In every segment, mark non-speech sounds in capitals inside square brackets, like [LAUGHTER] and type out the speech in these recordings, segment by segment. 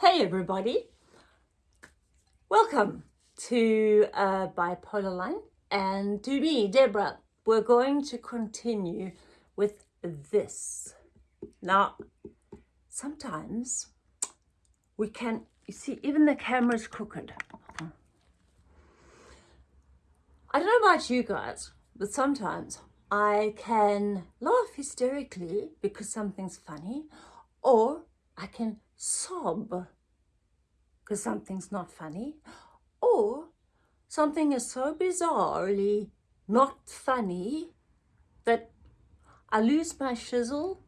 Hey everybody, welcome to uh, Bipolar Line and to me, Deborah. We're going to continue with this. Now, sometimes we can, you see, even the camera's crooked. I don't know about you guys, but sometimes I can laugh hysterically because something's funny or I can sob because something's not funny or something is so bizarrely not funny that I lose my shizzle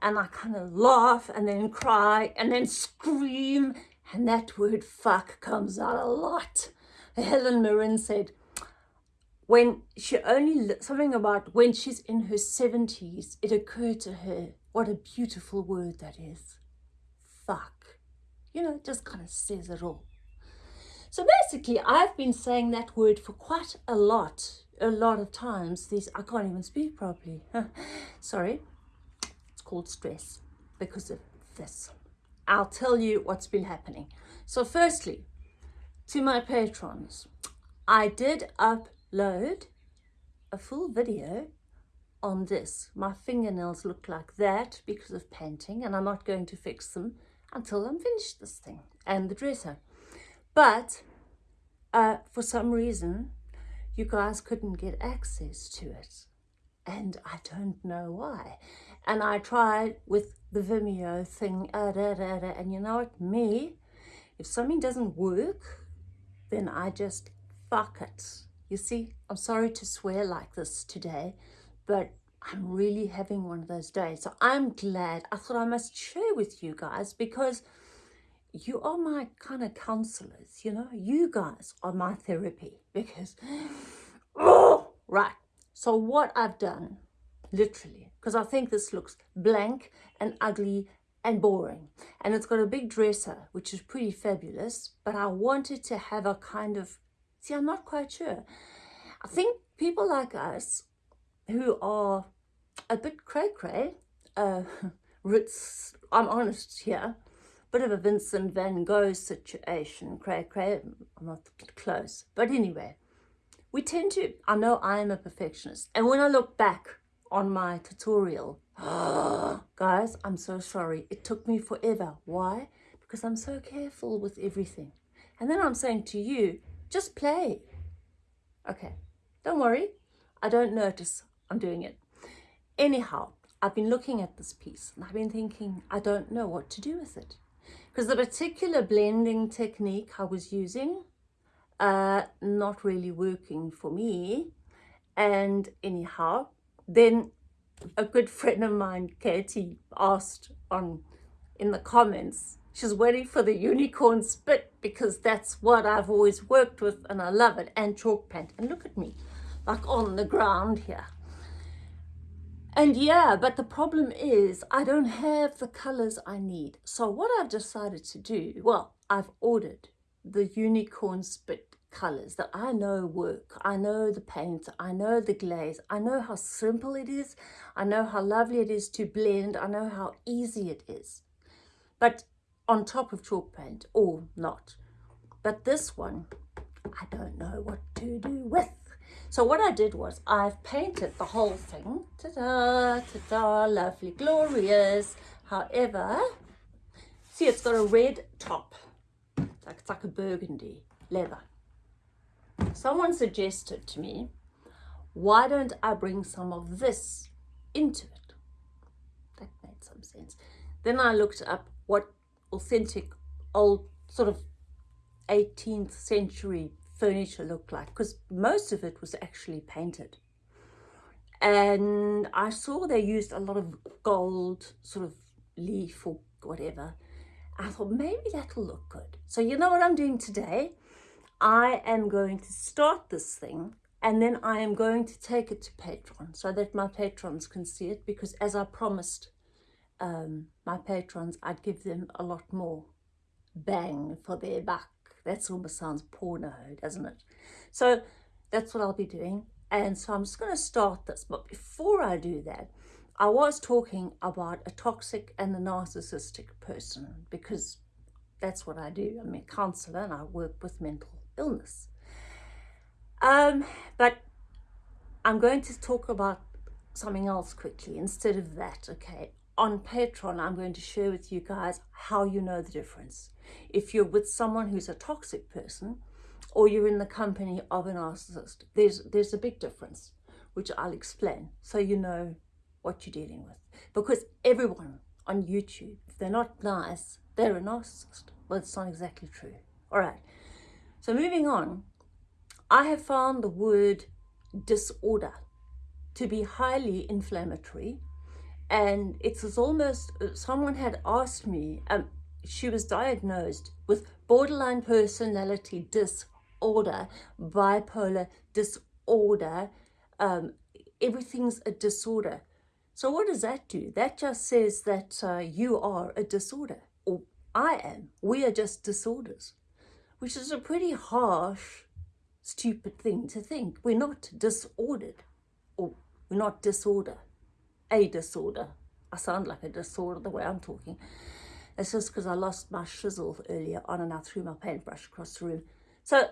and I kind of laugh and then cry and then scream and that word fuck comes out a lot. Helen Mirren said, when she only, something about when she's in her 70s, it occurred to her, what a beautiful word that is fuck. You know, it just kind of says it all. So basically, I've been saying that word for quite a lot, a lot of times. These I can't even speak properly. [LAUGHS] Sorry. It's called stress because of this. I'll tell you what's been happening. So firstly, to my patrons, I did upload a full video on this. My fingernails look like that because of painting and I'm not going to fix them until I'm finished this thing and the dresser. But uh, for some reason, you guys couldn't get access to it. And I don't know why. And I tried with the Vimeo thing, uh, da, da, da, and you know what, me, if something doesn't work, then I just fuck it. You see, I'm sorry to swear like this today, but I'm really having one of those days. So I'm glad. I thought I must share with you guys because you are my kind of counselors, you know. You guys are my therapy because, oh, right. So what I've done, literally, because I think this looks blank and ugly and boring. And it's got a big dresser, which is pretty fabulous, but I wanted to have a kind of, see, I'm not quite sure. I think people like us who are a bit cray-cray. Uh, [LAUGHS] Ritz, I'm honest here, bit of a Vincent van Gogh situation, cray-cray, I'm not close. But anyway, we tend to, I know I am a perfectionist. And when I look back on my tutorial, [GASPS] guys, I'm so sorry. It took me forever. Why? Because I'm so careful with everything. And then I'm saying to you, just play. Okay, don't worry. I don't notice I'm doing it. Anyhow, I've been looking at this piece and I've been thinking, I don't know what to do with it. Because the particular blending technique I was using, uh, not really working for me. And anyhow, then a good friend of mine, Katie, asked on in the comments, she's waiting for the unicorn spit because that's what I've always worked with and I love it, and chalk paint. And look at me, like on the ground here. And yeah, but the problem is I don't have the colors I need. So what I've decided to do, well, I've ordered the unicorn spit colors that I know work. I know the paint, I know the glaze, I know how simple it is, I know how lovely it is to blend, I know how easy it is. But on top of chalk paint or not. But this one, I don't know what to do with. So what I did was I've painted the whole thing. Ta-da, ta-da, lovely, glorious. However, see it's got a red top. It's like, it's like a burgundy leather. Someone suggested to me, why don't I bring some of this into it? That made some sense. Then I looked up what authentic old sort of 18th century furniture looked like because most of it was actually painted. And I saw they used a lot of gold sort of leaf or whatever. I thought maybe that'll look good. So you know what I'm doing today? I am going to start this thing and then I am going to take it to Patreon so that my patrons can see it because as I promised um, my patrons I'd give them a lot more bang for their buck that almost sounds porno, doesn't it? So that's what I'll be doing. And so I'm just going to start this. But before I do that, I was talking about a toxic and a narcissistic person because that's what I do. I'm a counselor and I work with mental illness. Um, but I'm going to talk about something else quickly instead of that, okay? On Patreon, I'm going to share with you guys how you know the difference. If you're with someone who's a toxic person or you're in the company of a narcissist, there's, there's a big difference, which I'll explain so you know what you're dealing with. Because everyone on YouTube, if they're not nice, they're a narcissist. Well, it's not exactly true. All right. So moving on, I have found the word disorder to be highly inflammatory. And it's as almost, uh, someone had asked me, um, she was diagnosed with borderline personality disorder, bipolar disorder, um, everything's a disorder. So what does that do? That just says that uh, you are a disorder, or I am. We are just disorders, which is a pretty harsh, stupid thing to think. We're not disordered, or we're not disorder, a disorder. I sound like a disorder the way I'm talking. It's just because I lost my chisel earlier on and I threw my paintbrush across the room. So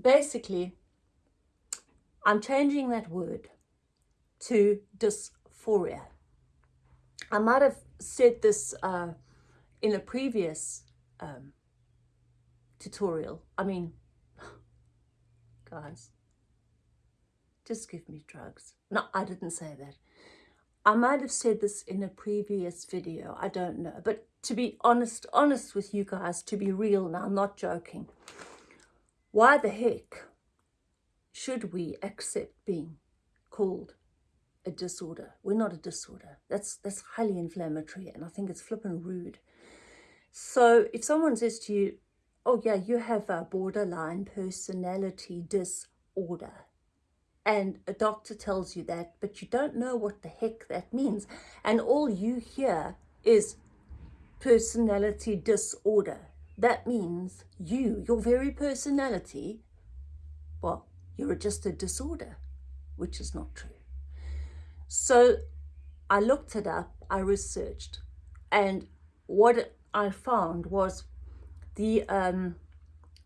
basically, I'm changing that word to dysphoria. I might have said this uh, in a previous um, tutorial. I mean, [SIGHS] guys, just give me drugs. No, I didn't say that. I might have said this in a previous video. I don't know. But to be honest, honest with you guys, to be real now, I'm not joking. Why the heck should we accept being called a disorder. We're not a disorder. That's that's highly inflammatory and I think it's flippin' rude. So if someone says to you, oh yeah, you have a borderline personality disorder, and a doctor tells you that, but you don't know what the heck that means, and all you hear is personality disorder. That means you, your very personality, well, you're just a disorder, which is not true. So I looked it up, I researched, and what I found was the um,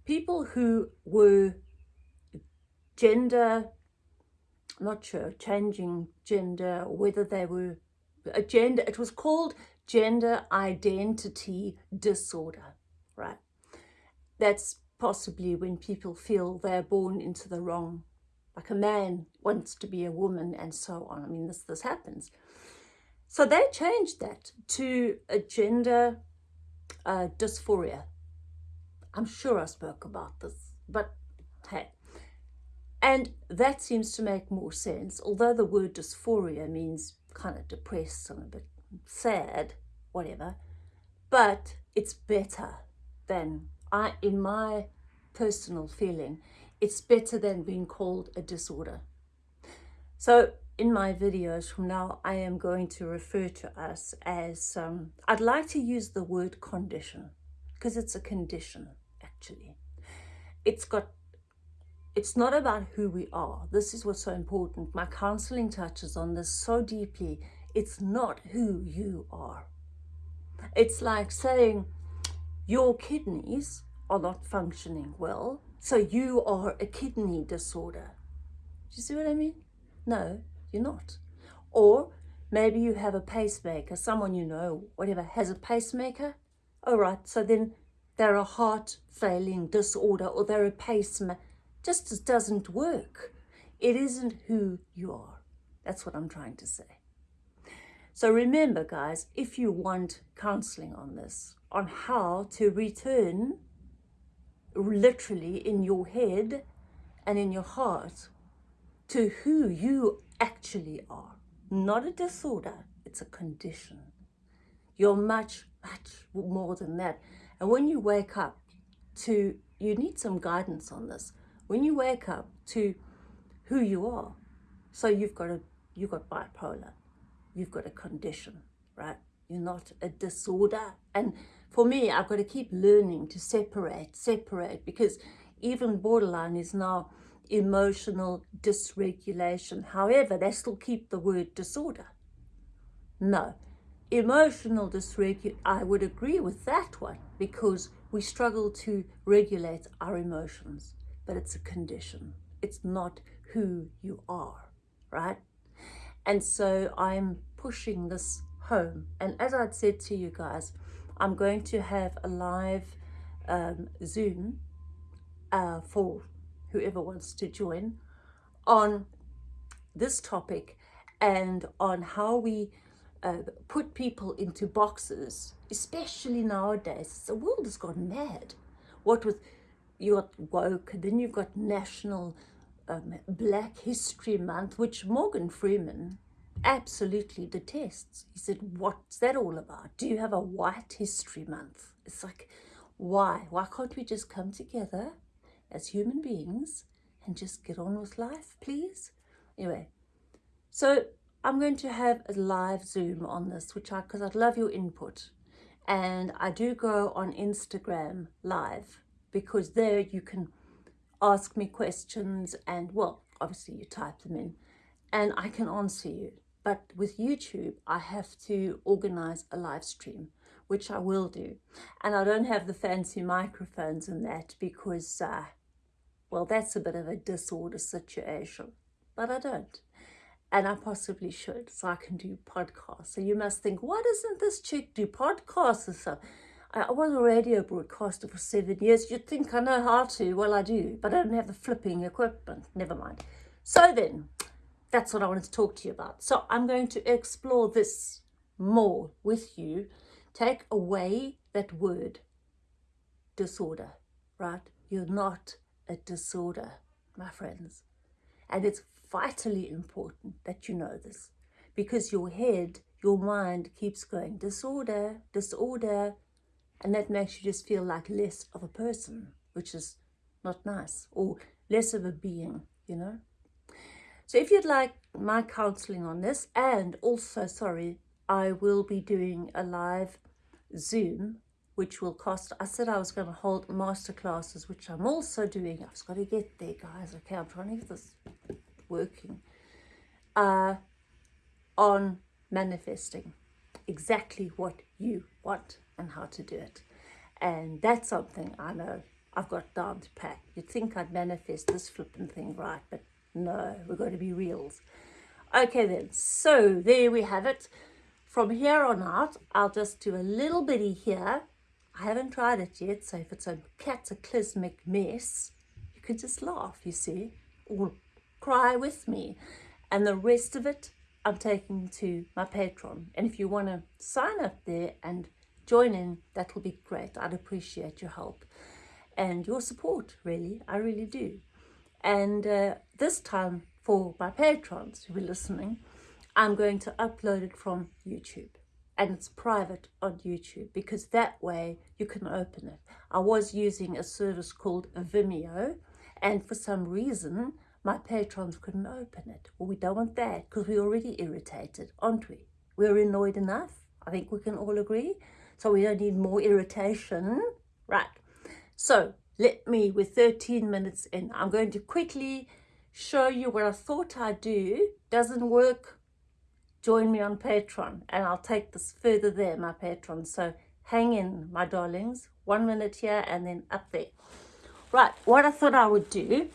people who were gender, not sure, changing gender, whether they were a gender, it was called gender identity disorder, right? That's possibly when people feel they're born into the wrong like a man wants to be a woman and so on. I mean, this, this happens. So they changed that to a gender uh, dysphoria. I'm sure I spoke about this, but. And that seems to make more sense, although the word dysphoria means kind of depressed and a bit sad, whatever. But it's better than, I, in my personal feeling, it's better than being called a disorder. So in my videos from now, I am going to refer to us as, um, I'd like to use the word condition because it's a condition actually. It's got, it's not about who we are. This is what's so important. My counseling touches on this so deeply. It's not who you are. It's like saying your kidneys are not functioning well so you are a kidney disorder. Do you see what I mean? No, you're not. Or maybe you have a pacemaker, someone you know, whatever, has a pacemaker. All right, so then they're a heart failing disorder or they're a pacemaker. Just doesn't work. It isn't who you are. That's what I'm trying to say. So remember, guys, if you want counseling on this, on how to return literally in your head and in your heart to who you actually are. Not a disorder, it's a condition. You're much, much more than that. And when you wake up to, you need some guidance on this. When you wake up to who you are, so you've got a, you've got bipolar, you've got a condition, right? You're not a disorder. And for me, I've got to keep learning to separate, separate, because even borderline is now emotional dysregulation. However, they still keep the word disorder. No, emotional dysregulation, I would agree with that one because we struggle to regulate our emotions, but it's a condition. It's not who you are, right? And so I'm pushing this home. And as I'd said to you guys, I'm going to have a live um, Zoom uh, for whoever wants to join on this topic and on how we uh, put people into boxes, especially nowadays. The world has gone mad. What with you got woke, then you've got National um, Black History Month, which Morgan Freeman absolutely detests. He said, what's that all about? Do you have a white history month? It's like, why? Why can't we just come together as human beings and just get on with life, please? Anyway, so I'm going to have a live Zoom on this, which I, because I'd love your input. And I do go on Instagram live because there you can ask me questions and, well, obviously you type them in and I can answer you. But with YouTube, I have to organize a live stream, which I will do. And I don't have the fancy microphones and that because, uh, well, that's a bit of a disorder situation, but I don't. And I possibly should, so I can do podcasts. So you must think, why doesn't this chick do podcasts or something? I was a radio broadcaster for seven years. You'd think I know how to. Well, I do, but I don't have the flipping equipment. Never mind. So then, that's what I wanted to talk to you about. So I'm going to explore this more with you. Take away that word, disorder, right? You're not a disorder, my friends. And it's vitally important that you know this because your head, your mind keeps going disorder, disorder, and that makes you just feel like less of a person, which is not nice, or less of a being, you know? So if you'd like my counseling on this, and also, sorry, I will be doing a live Zoom, which will cost, I said I was going to hold master classes, which I'm also doing. I've just got to get there, guys. Okay, I'm trying to get this working. Uh, on manifesting exactly what you want and how to do it. And that's something I know I've got down to pat. You'd think I'd manifest this flipping thing right, but no, we've got to be reals. Okay then, so there we have it. From here on out, I'll just do a little bitty here. I haven't tried it yet, so if it's a cataclysmic mess, you can just laugh, you see, or cry with me. And the rest of it, I'm taking to my Patreon. And if you want to sign up there and join in, that will be great. I'd appreciate your help and your support, really. I really do. And uh, this time for my patrons who are listening, I'm going to upload it from YouTube and it's private on YouTube because that way you can open it. I was using a service called Vimeo and for some reason my patrons couldn't open it. Well, we don't want that because we're already irritated, aren't we? We're annoyed enough. I think we can all agree. So we don't need more irritation. Right. So let me, with 13 minutes in, I'm going to quickly show you what I thought I'd do. Doesn't work, join me on Patreon and I'll take this further there, my Patreon. So hang in, my darlings. One minute here and then up there. Right, what I thought I would do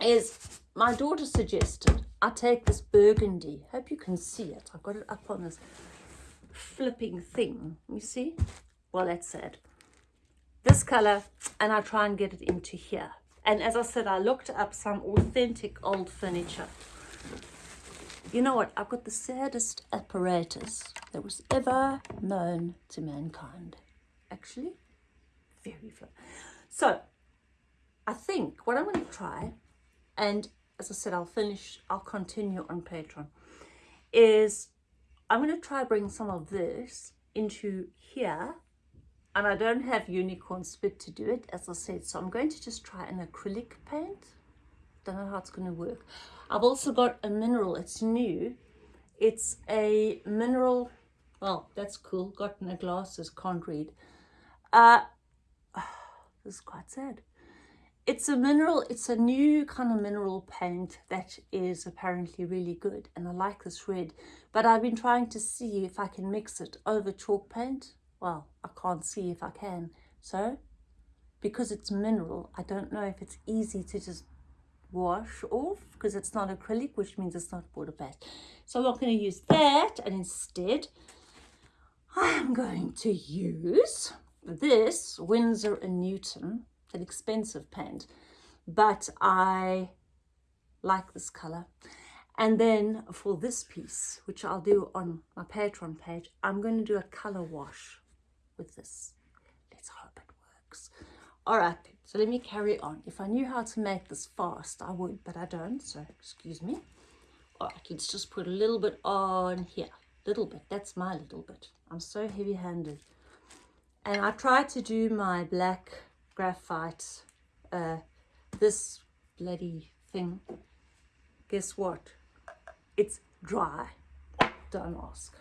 is my daughter suggested I take this burgundy. Hope you can see it. I've got it up on this flipping thing. You see? Well, that's it. this color and I try and get it into here. And as I said, I looked up some authentic old furniture. You know what? I've got the saddest apparatus that was ever known to mankind. Actually, very fun. So, I think what I'm going to try, and as I said, I'll finish, I'll continue on Patreon, is I'm going to try bring some of this into here and I don't have unicorn spit to do it as I said. So I'm going to just try an acrylic paint. Don't know how it's going to work. I've also got a mineral. It's new. It's a mineral well that's cool. Got no glasses can't read. Uh [SIGHS] this is quite sad it's a mineral it's a new kind of mineral paint that is apparently really good and I like this red but I've been trying to see if I can mix it over chalk paint well, I can't see if I can. So, because it's mineral, I don't know if it's easy to just wash off because it's not acrylic, which means it's not water-based. So I'm not going to use that and instead I'm going to use this Winsor & Newton, an expensive paint, but I like this color. And then for this piece, which I'll do on my Patreon page, I'm going to do a color wash with this. Let's hope it works. All right, so let me carry on. If I knew how to make this fast, I would, but I don't, so excuse me. All right, let's just put a little bit on here. Little bit, that's my little bit. I'm so heavy-handed. And I try to do my black graphite, uh, this bloody thing. Guess what? It's dry. Don't ask.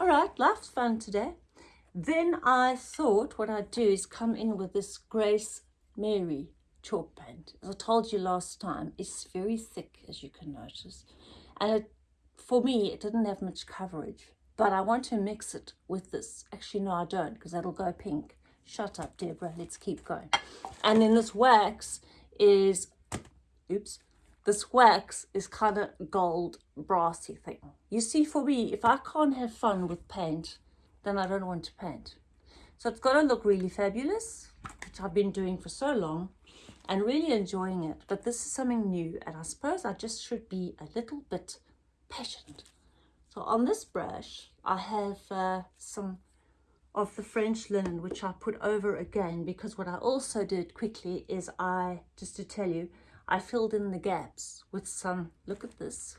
All right, life's fun today. Then I thought what I'd do is come in with this Grace Mary chalk paint. As I told you last time, it's very thick, as you can notice. And it, for me, it didn't have much coverage. But I want to mix it with this. Actually, no, I don't, because that'll go pink. Shut up, Deborah. Let's keep going. And then this wax is, oops, this wax is kind of gold brassy thing. You see, for me, if I can't have fun with paint, then I don't want to paint. So it's going to look really fabulous, which I've been doing for so long and really enjoying it. But this is something new and I suppose I just should be a little bit patient. So on this brush, I have uh, some of the French linen, which I put over again because what I also did quickly is I, just to tell you, I filled in the gaps with some, look at this,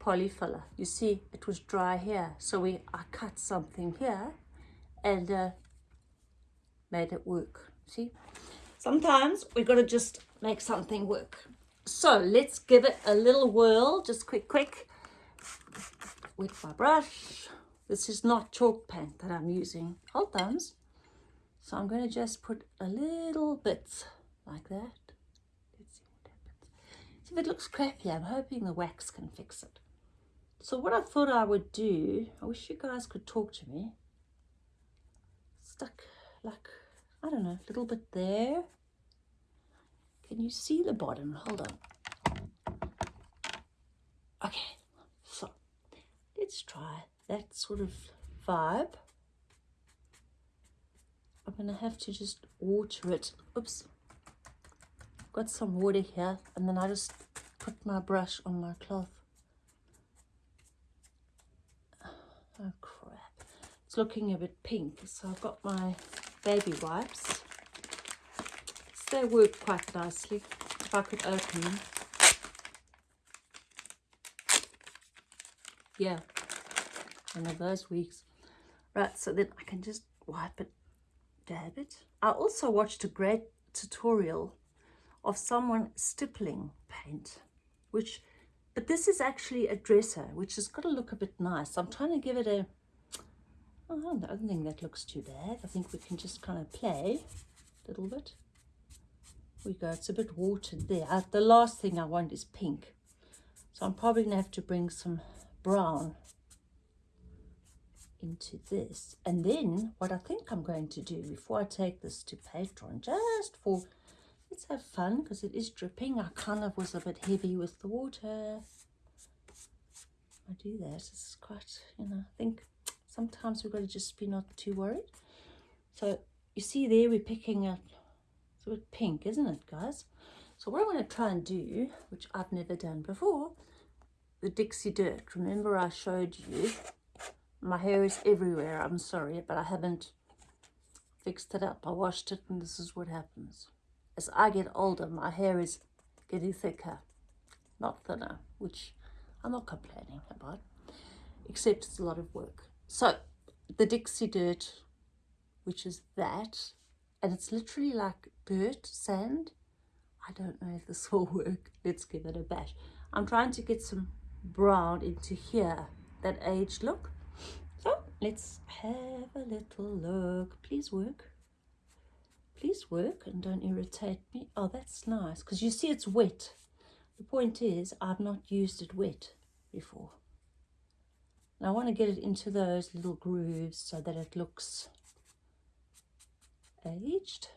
polyfiller. You see, it was dry here. So we, I cut something here and uh, made it work. See, sometimes we got to just make something work. So let's give it a little whirl, just quick, quick, with my brush. This is not chalk paint that I'm using, hold thumbs. So I'm going to just put a little bit like that. Let's see what happens. So if it looks crappy, I'm hoping the wax can fix it. So what I thought I would do, I wish you guys could talk to me. Stuck like, I don't know, a little bit there. Can you see the bottom? Hold on. Okay, so let's try that sort of vibe. I'm going to have to just water it. Oops got some water here and then I just put my brush on my cloth. Oh crap. It's looking a bit pink. So I've got my baby wipes. they work quite nicely. If I could open them. Yeah. One of those weeks. Right, so then I can just wipe it, dab it. I also watched a great tutorial of someone stippling paint, which, but this is actually a dresser, which has got to look a bit nice. I'm trying to give it a, oh, I don't think that looks too bad. I think we can just kind of play a little bit. We go, it's a bit watered there. Uh, the last thing I want is pink. So I'm probably going to have to bring some brown into this. And then what I think I'm going to do before I take this to Patreon, just for let's have fun because it is dripping. I kind of was a bit heavy with the water. I do that. It's quite, you know, I think sometimes we've got to just be not too worried. So you see there we're picking up, it's a bit pink, isn't it, guys? So what I'm going to try and do, which I've never done before, the Dixie Dirt. Remember I showed you, my hair is everywhere, I'm sorry, but I haven't fixed it up. I washed it and this is what happens as I get older, my hair is getting thicker, not thinner, which I'm not complaining about, except it's a lot of work. So the Dixie Dirt, which is that, and it's literally like dirt, sand. I don't know if this [LAUGHS] will work. Let's give it a bash. I'm trying to get some brown into here, that aged look. Let's have a little look. Please work please work and don't irritate me. Oh, that's nice because you see it's wet. The point is I've not used it wet before. And I want to get it into those little grooves so that it looks aged.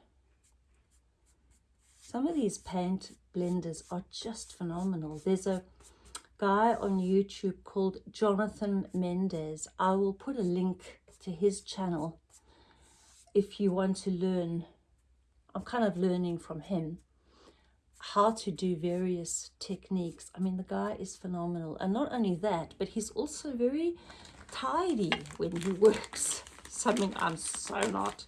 Some of these paint blenders are just phenomenal. There's a guy on YouTube called Jonathan Mendez. I will put a link to his channel if you want to learn. I'm kind of learning from him how to do various techniques. I mean, the guy is phenomenal. And not only that, but he's also very tidy when he [LAUGHS] works. Something I'm so not.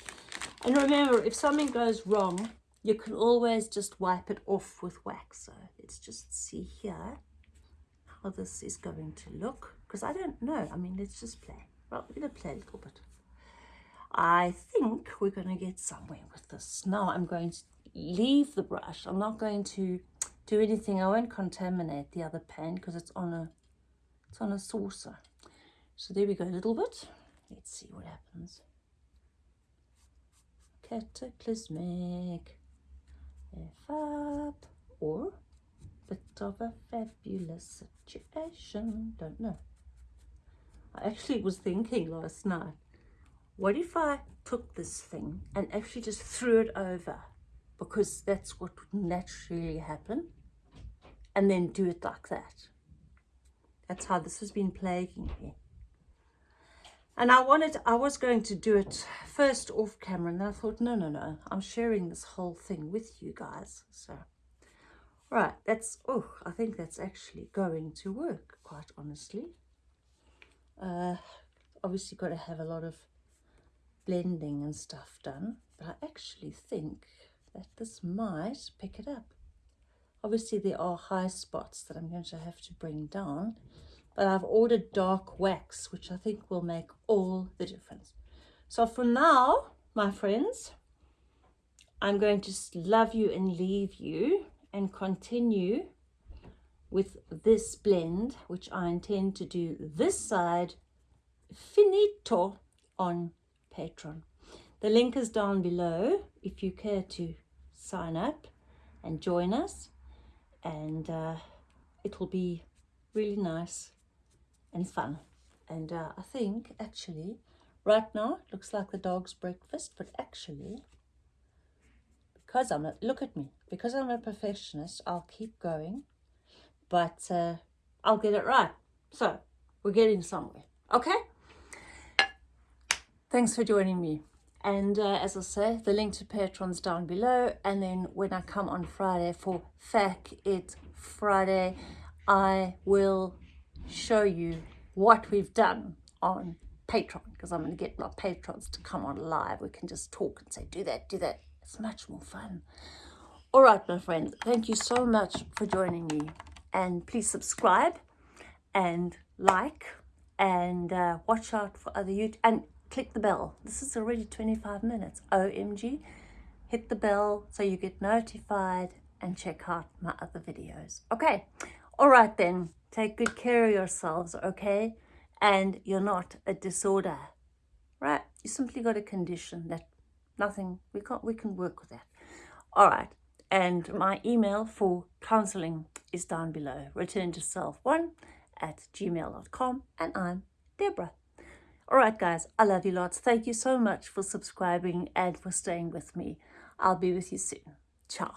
And remember, if something goes wrong, you can always just wipe it off with wax. So let's just see here how this is going to look. Because I don't know. I mean, let's just play. Well, we're going to play a little bit. I think we're going to get somewhere with this. Now I'm going to leave the brush. I'm not going to do anything. I won't contaminate the other pan because it's on a it's on a saucer. So there we go a little bit. Let's see what happens. Cataclysmic. F up or bit of a fabulous situation. Don't know. I actually was thinking last night, what if I took this thing and actually just threw it over because that's what would naturally happen and then do it like that. That's how this has been plaguing me. And I wanted, I was going to do it first off camera and then I thought, no, no, no, I'm sharing this whole thing with you guys. So, right, that's, oh, I think that's actually going to work, quite honestly. Uh, obviously got to have a lot of blending and stuff done, but I actually think that this might pick it up. Obviously there are high spots that I'm going to have to bring down, but I've ordered dark wax, which I think will make all the difference. So for now, my friends, I'm going to love you and leave you and continue with this blend, which I intend to do this side finito on Patreon. The link is down below if you care to sign up and join us and uh, it will be really nice and fun and uh, I think actually right now it looks like the dog's breakfast but actually because I'm a look at me because I'm a perfectionist I'll keep going but uh, I'll get it right so we're getting somewhere okay thanks for joining me and uh, as I say, the link to Patreon's down below. And then when I come on Friday for FAQ It Friday, I will show you what we've done on Patreon because I'm going to get my patrons to come on live. We can just talk and say, do that, do that. It's much more fun. All right, my friends, thank you so much for joining me. And please subscribe and like and uh, watch out for other YouTube. And click the bell. This is already 25 minutes. OMG. Hit the bell so you get notified and check out my other videos. Okay. All right then. Take good care of yourselves, okay? And you're not a disorder, right? You simply got a condition that nothing, we can't, we can work with that. All right. And my email for counseling is down below. Return to self one at gmail.com. And I'm Deborah. All right, guys, I love you lots. Thank you so much for subscribing and for staying with me. I'll be with you soon. Ciao.